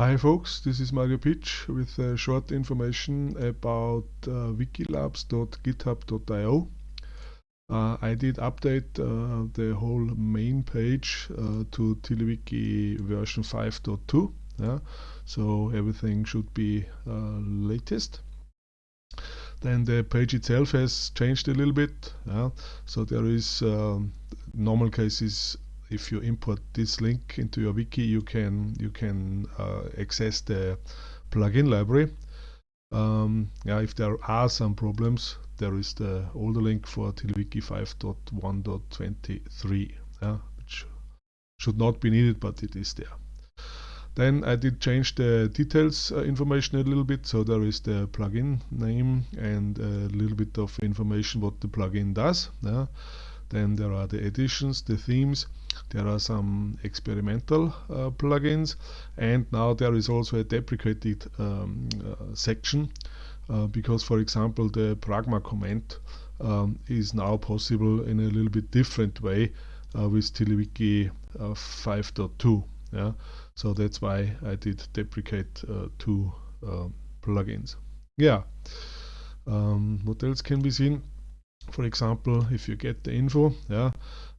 Hi folks, this is Mario Pitsch with uh, short information about uh, wikilabs.github.io. Uh, I did update uh, the whole main page uh, to TiddlyWiki version 5.2, yeah? so everything should be uh, latest. Then the page itself has changed a little bit, yeah? so there is um, normal cases if you import this link into your wiki, you can you can uh, access the plugin library. Um, yeah, if there are some problems, there is the older link for TiddlyWiki 5.1.23, yeah, which should not be needed, but it is there. Then I did change the details uh, information a little bit, so there is the plugin name and a little bit of information what the plugin does. Yeah. Then there are the additions, the themes, there are some experimental uh, plugins. And now there is also a deprecated um, uh, section uh, because for example the pragma comment um, is now possible in a little bit different way uh, with TiddlyWiki uh, 5.2 yeah? So that's why I did deprecate uh, two plugins. Yeah. Um, what else can be seen for example if you get the info yeah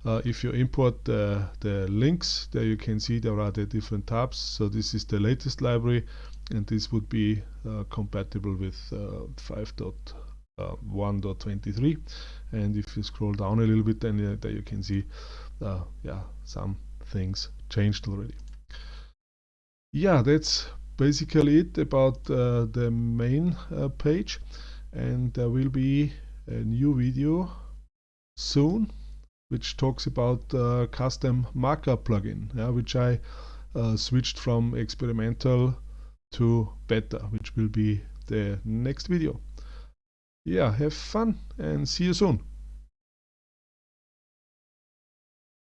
uh, if you import the, the links there you can see there are the different tabs. So this is the latest library and this would be uh, compatible with uh, 5.1.23 uh, and if you scroll down a little bit then uh, there you can see uh, yeah some things changed already. Yeah that's basically it about the main page. And there will be a new video soon which talks about uh, custom markup plugin yeah, which I uh, switched from experimental to beta which will be the next video. Yeah have fun and see you soon